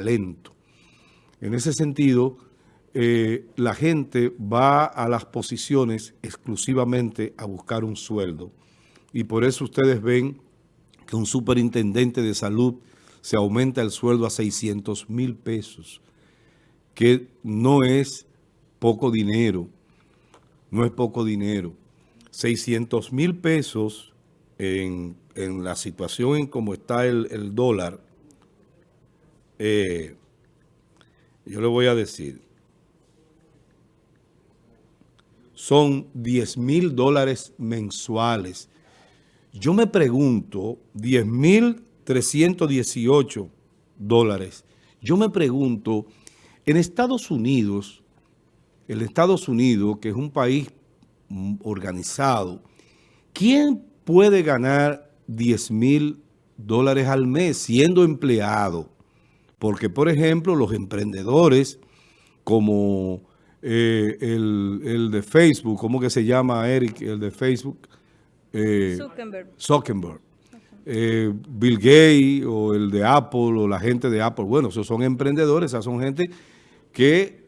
talento. En ese sentido, eh, la gente va a las posiciones exclusivamente a buscar un sueldo. Y por eso ustedes ven que un superintendente de salud se aumenta el sueldo a 600 mil pesos, que no es poco dinero, no es poco dinero. 600 mil pesos en, la situación en cómo está el, dólar, eh, yo le voy a decir, son 10 mil dólares mensuales. Yo me pregunto, 10 mil 318 dólares. Yo me pregunto, en Estados Unidos, el Estados Unidos, que es un país organizado, ¿quién puede ganar 10 mil dólares al mes siendo empleado? Porque, por ejemplo, los emprendedores como eh, el, de Facebook, ¿cómo que se llama Eric? El de Facebook. Eh, Zuckerberg. Zuckerberg. Eh, Bill Gates o el de Apple o la gente de Apple. Bueno, esos son emprendedores, esas son gente que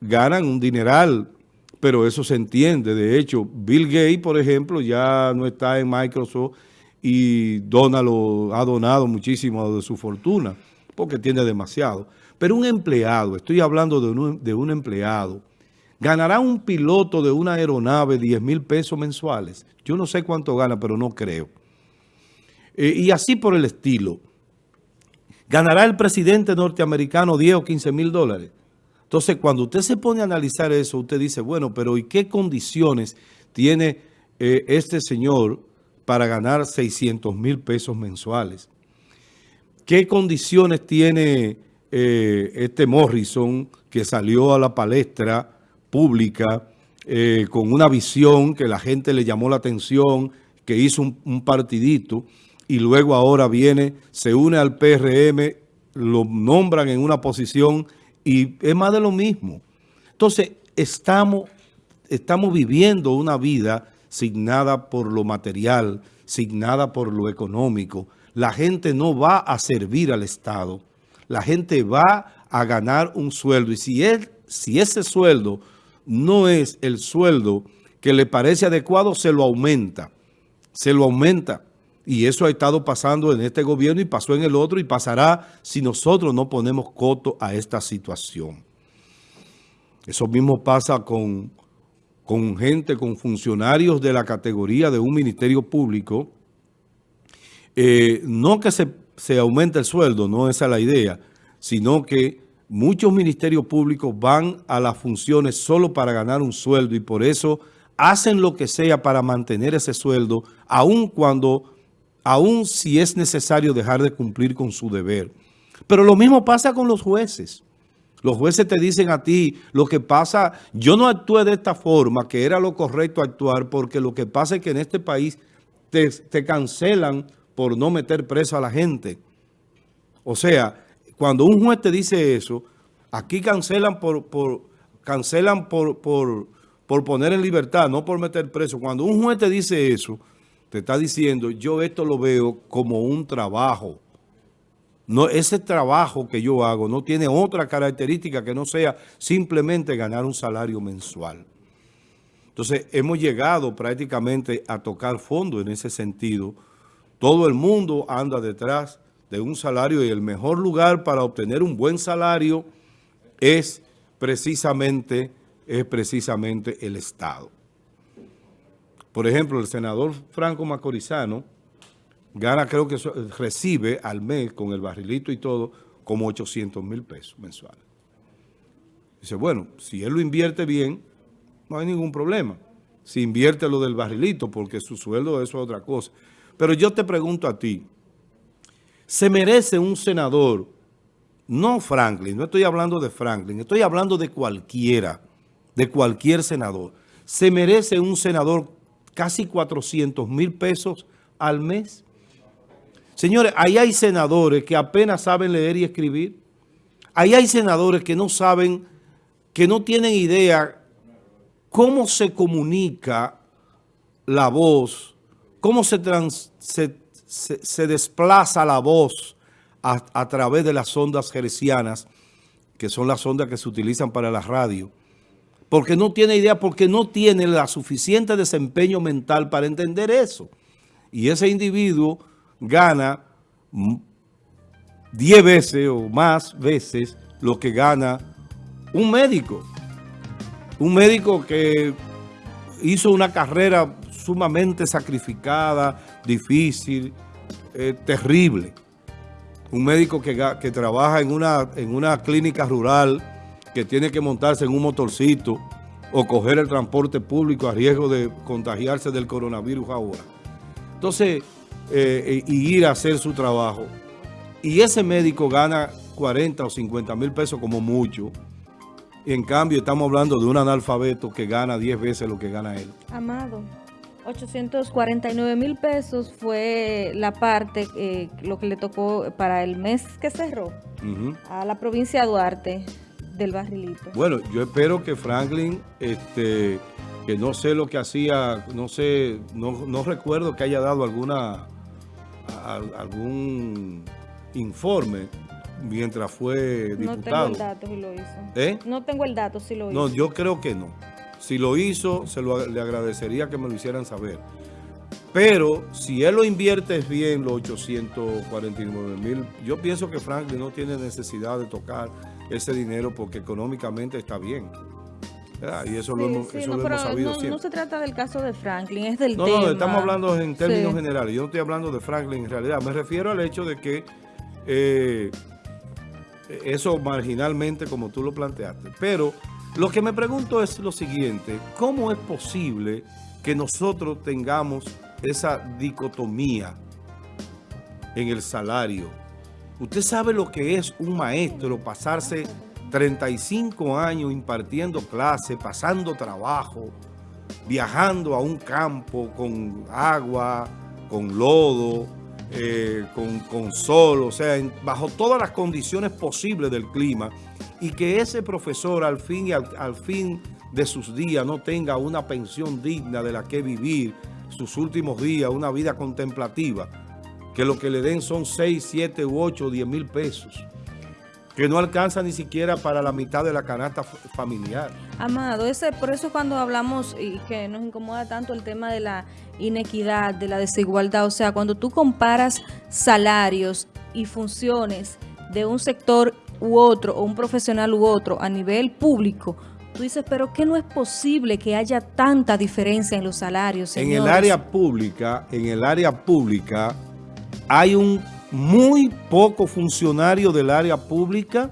ganan un dineral, pero eso se entiende. De hecho, Bill Gates, por ejemplo, ya no está en Microsoft y dona ha donado muchísimo de su fortuna porque tiene demasiado. Pero un empleado, estoy hablando de un, de un empleado, ¿ganará un piloto de una aeronave 10 mil pesos mensuales? Yo no sé cuánto gana, pero no creo. Eh, y así por el estilo. ¿Ganará el presidente norteamericano 10 o 15 mil dólares? Entonces, cuando usted se pone a analizar eso, usted dice, bueno, pero ¿y qué condiciones tiene eh, este señor para ganar 600 mil pesos mensuales? ¿Qué condiciones tiene eh, este Morrison que salió a la palestra pública con una visión que la gente le llamó la atención, que hizo un partidito? y luego ahora viene, se une al PRM, lo nombran en una posición y es más de lo mismo. Entonces, estamos, estamos viviendo una vida signada por lo material, signada por lo económico. La gente no va a servir al Estado. La gente va a ganar un sueldo. Y si, si ese sueldo no es el sueldo que le parece adecuado, se lo aumenta. Se lo aumenta. Y eso ha estado pasando en este gobierno y pasó en el otro y pasará si nosotros no ponemos coto a esta situación. Eso mismo pasa con, con gente, con funcionarios de la categoría de un ministerio público. Eh, no que se, se aumente el sueldo, no esa es la idea, sino que muchos ministerios públicos van a las funciones solo para ganar un sueldo y por eso hacen lo que sea para mantener ese sueldo, aun cuando aun si es necesario dejar de cumplir con su deber. Pero lo mismo pasa con los jueces. Los jueces te dicen a ti, lo que pasa, yo no actué de esta forma, que era lo correcto actuar, porque lo que pasa es que en este país te, cancelan por no meter preso a la gente. O sea, cuando un juez te dice eso, aquí cancelan por, por cancelan por, por, por poner en libertad, no por meter preso. Cuando un juez te dice eso, te está diciendo, yo esto lo veo como un trabajo. No, ese trabajo que yo hago no tiene otra característica que no sea simplemente ganar un salario mensual. Entonces, hemos llegado prácticamente a tocar fondo en ese sentido. Todo el mundo anda detrás de un salario y el mejor lugar para obtener un buen salario es precisamente, es precisamente el Estado. Por ejemplo, el senador Franco Macorizano gana, creo que recibe al mes con el barrilito y todo, como 800 mil pesos mensuales. Dice, bueno, si él lo invierte bien, no hay ningún problema. Si invierte lo del barrilito, porque su sueldo eso es otra cosa. Pero yo te pregunto a ti, ¿se merece un senador, no Franklin, no estoy hablando de Franklin, estoy hablando de cualquiera, de cualquier senador, ¿se merece un senador casi 400 mil pesos al mes. Señores, ahí hay senadores que apenas saben leer y escribir. Ahí hay senadores que no saben, que no tienen idea cómo se comunica la voz, cómo se, se, se desplaza la voz a, través de las ondas gercianas, que son las ondas que se utilizan para la radio, porque no tiene idea, porque no tiene la suficiente desempeño mental para entender eso. Y ese individuo gana 10 veces o más veces lo que gana un médico. Un médico que hizo una carrera sumamente sacrificada, difícil, eh, terrible. Un médico que, que trabaja en una, en una clínica rural, que tiene que montarse en un motorcito o coger el transporte público a riesgo de contagiarse del coronavirus ahora. Entonces, eh, y ir a hacer su trabajo. Y ese médico gana 40 o 50 mil pesos como mucho. Y en cambio estamos hablando de un analfabeto que gana 10 veces lo que gana él. Amado, 849 mil pesos fue la parte, eh, lo que le tocó para el mes que cerró a la provincia de Duarte del barrilito. Bueno, yo espero que Franklin, este, que no sé lo que hacía, no sé, no, no recuerdo que haya dado alguna algún informe mientras fue diputado. No tengo el dato si lo hizo. ¿Eh? No tengo el dato si lo hizo. No, yo creo que no. Si lo hizo, se lo, le agradecería que me lo hicieran saber. Pero si él lo invierte bien, los 849 mil, yo pienso que Franklin no tiene necesidad de tocar ese dinero porque económicamente está bien. Y eso lo hemos, sabido no, No se trata del caso de Franklin, es del tema. No, no, estamos hablando en términos generales. Yo no estoy hablando de Franklin en realidad. Me refiero al hecho de que eh, eso marginalmente, como tú lo planteaste. Pero lo que me pregunto es lo siguiente. ¿Cómo es posible que nosotros tengamos esa dicotomía en el salario? Usted sabe lo que es un maestro pasarse 35 años impartiendo clases, pasando trabajo, viajando a un campo con agua, con lodo, eh, con, sol, o sea, bajo todas las condiciones posibles del clima, y que ese profesor al fin, y al fin de sus días no tenga una pensión digna de la que vivir sus últimos días, una vida contemplativa, que lo que le den son 6, 7 u 8, 10 mil pesos que no alcanza ni siquiera para la mitad de la canasta familiar. Amado, ese, por eso cuando hablamos y que nos incomoda tanto el tema de la inequidad, de la desigualdad, o sea, cuando tú comparas salarios y funciones de un sector u otro, o un profesional u otro, a nivel público, tú dices, pero que no es posible que haya tanta diferencia en los salarios, En el área pública, en el área pública hay un muy pocos funcionarios del área pública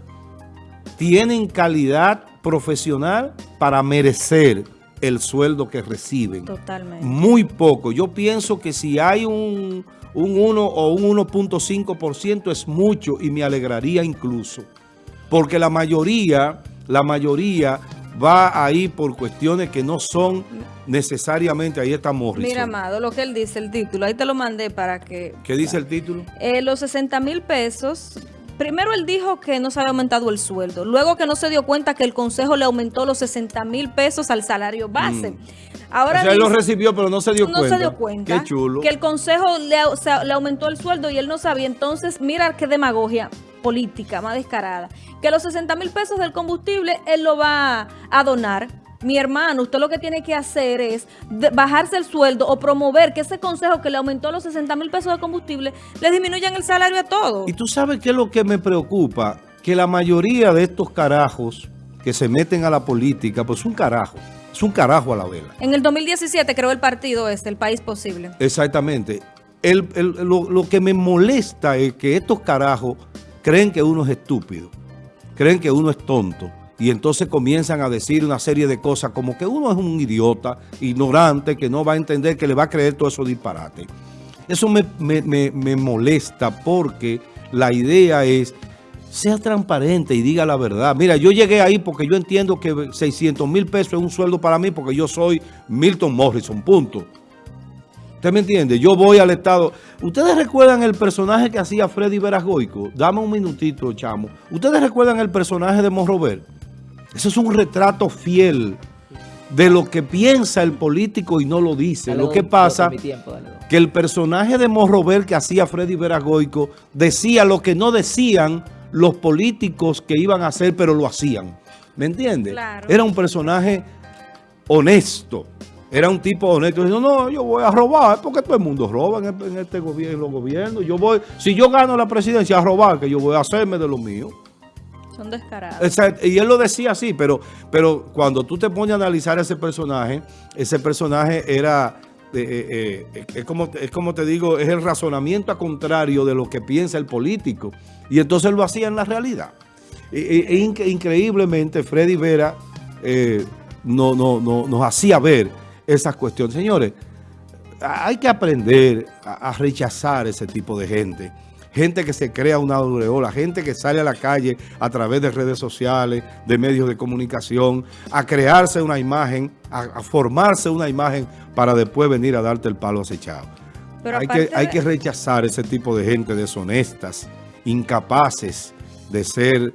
tienen calidad profesional para merecer el sueldo que reciben. Totalmente. Muy poco. Yo pienso que si hay un, un 1 o un 1.5% es mucho y me alegraría incluso. Porque la mayoría, la mayoría va ahí por cuestiones que no son necesariamente, ahí está Morrison. Mira, Amado, lo que él dice, el título, ahí te lo mandé para que... ¿Qué dice el título? Eh, los 60 mil pesos, primero él dijo que no se había aumentado el sueldo, luego que no se dio cuenta que el Consejo le aumentó los 60 mil pesos al salario base. Mm. Ahora o sea, él lo recibió, pero no se dio cuenta. No se dio cuenta. Qué chulo. Que el Consejo le, le aumentó el sueldo y él no sabía. Entonces, mira qué demagogia política más descarada, que los 60 mil pesos del combustible él lo va a donar. Mi hermano, usted lo que tiene que hacer es bajarse el sueldo o promover que ese consejo que le aumentó los 60 mil pesos de combustible le disminuyan el salario a todos. Y tú sabes qué es lo que me preocupa, que la mayoría de estos carajos que se meten a la política, pues un carajo, es un carajo a la vela. En el 2017 creó el partido este, el País Posible. Exactamente. lo, lo que me molesta es que estos carajos creen que uno es estúpido, creen que uno es tonto y entonces comienzan a decir una serie de cosas como que uno es un idiota, ignorante, que no va a entender, que le va a creer todo eso disparate. Eso me, me molesta porque la idea es sea transparente y diga la verdad. Mira, yo llegué ahí porque yo entiendo que 600 mil pesos es un sueldo para mí porque yo soy Milton Morrison, punto. ¿Usted me entiende? Yo voy al Estado. ¿Ustedes recuerdan el personaje que hacía Freddy Verasgoico? Dame un minutito, chamo. ¿Ustedes recuerdan el personaje de Monrover? Eso es un retrato fiel de lo que piensa el político y no lo dice. lo que pasa... que el personaje de Morrover que hacía Freddy Veragoico decía lo que no decían los políticos que iban a hacer, pero lo hacían. ¿Me entiendes? Claro. Era un personaje honesto. Era un tipo honesto. Dijo, no, yo voy a robar, porque todo el mundo roba en, este gobierno, en los gobiernos. Yo voy, si yo gano la presidencia a robar, que yo voy a hacerme de lo mío. Son descarados. Exacto, Y él lo decía así, pero, pero cuando tú te pones a analizar ese personaje, ese personaje era, eh, eh, eh, es, como, es como te digo, es el razonamiento a contrario de lo que piensa el político. Y entonces lo hacía en la realidad. E, e- e inc- increíblemente, Freddy Vera no, no, no, nos hacía ver esas cuestiones. Señores, hay que aprender a, a rechazar ese tipo de gente. Gente que se crea una aureola, gente que sale a la calle a través de redes sociales, de medios de comunicación, a crearse una imagen, a, a formarse una imagen para después venir a darte el palo acechado. Pero hay, que rechazar ese tipo de gente deshonestas, incapaces de ser,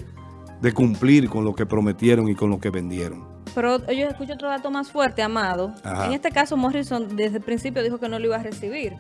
de cumplir con lo que prometieron y con lo que vendieron. Pero yo escucho otro dato más fuerte, Amado. Ajá. En este caso, Morrison desde el principio dijo que no lo iba a recibir.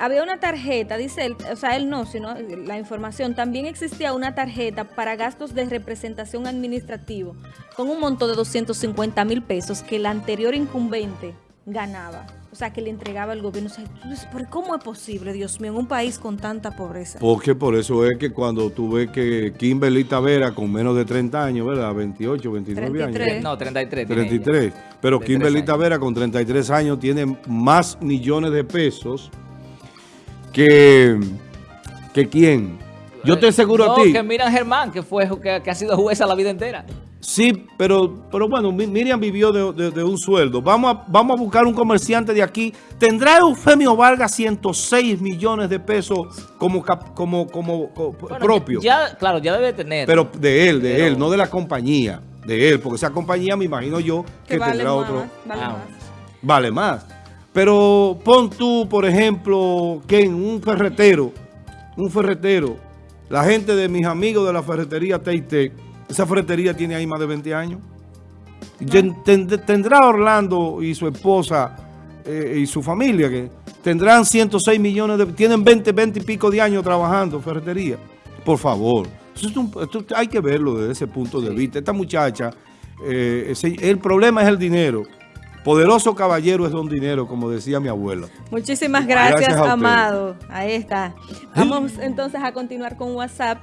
Había una tarjeta, dice él, o sea, él no, sino la información. También existía una tarjeta para gastos de representación administrativo con un monto de 250 mil pesos que el anterior incumbente ganaba. O sea, que le entregaba al gobierno. O sea, tú dices, ¿pero cómo es posible, Dios mío, en un país con tanta pobreza? Porque por eso es que cuando tú ves que Kimberly Tavera con menos de 30 años, ¿verdad? 28, 29 años. 33. No, 33. tiene ella. 33. Pero Kimberly años. Tavera con 33 años tiene más millones de pesos que, que quién. Yo te aseguro no, a ti. que Miriam Germán, que fue que, que ha sido jueza la vida entera. Sí, pero, pero bueno, Mi- Miriam vivió de, de- de un sueldo. Vamos a, vamos a buscar un comerciante de aquí. ¿Tendrá Eufemio Vargas 106 millones de pesos como, como, como, co- Bueno, propio? Ya, claro, ya debe tener. Pero de él, de Pero- él, no de la compañía. De él, porque esa compañía me imagino yo que, Que vale tendrá más, otro... vale Ah, más. Vale más. Pero pon tú, por ejemplo, que en un ferretero, un ferretero, la gente de mis amigos de la ferretería Teite, esa ferretería tiene ahí más de 20 años. Ten- tendrá Orlando y su esposa eh, y su familia, que tendrán 106 millones de... Tienen 20, 20 y pico de años trabajando ferretería. Por favor. Eso es un- esto hay que verlo desde ese punto de vista. Esta muchacha, eh, ese- el problema es el dinero. Poderoso caballero es don dinero, como decía mi abuela. Muchísimas gracias, Gracias a usted. Amado. Ahí está. Vamos entonces a continuar con WhatsApp.